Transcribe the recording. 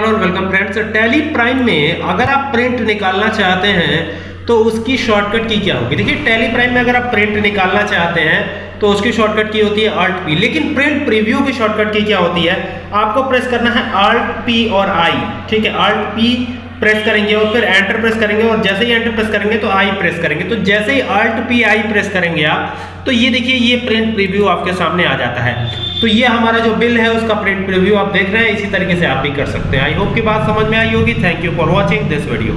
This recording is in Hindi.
हेलो और वेलकम फ्रेंड्स। टैली प्राइम में अगर आप प्रिंट निकालना चाहते हैं तो उसकी शॉर्टकट की क्या होगी? देखिए, टैली प्राइम में अगर आप प्रिंट निकालना चाहते हैं तो उसकी शॉर्टकट की होती है आर्ट पी लेकिन प्रिंट प्रीव्यू की शॉर्टकट की क्या होती है? आपको प्रेस करना है आर्ट पी और आई ठीक है? आर्ट पी प्रेस करेंगे और फिर एंटर प्रेस करेंगे और जैसे ही एंटर प्रेस करेंगे तो आई प्रेस करेंगे। तो जैसे ही अल्ट पी आई प्रेस करेंगे आप तो ये देखिए, ये प्रिंट प्रीव्यू आपके सामने आ जाता है। तो ये हमारा जो बिल है, उसका प्रिंट प्रीव्यू आप देख रहे हैं, इसी तरीके से आप भी कर सकते हैं। आई होप की बात समझ में आई होगी। Thank you for watching this video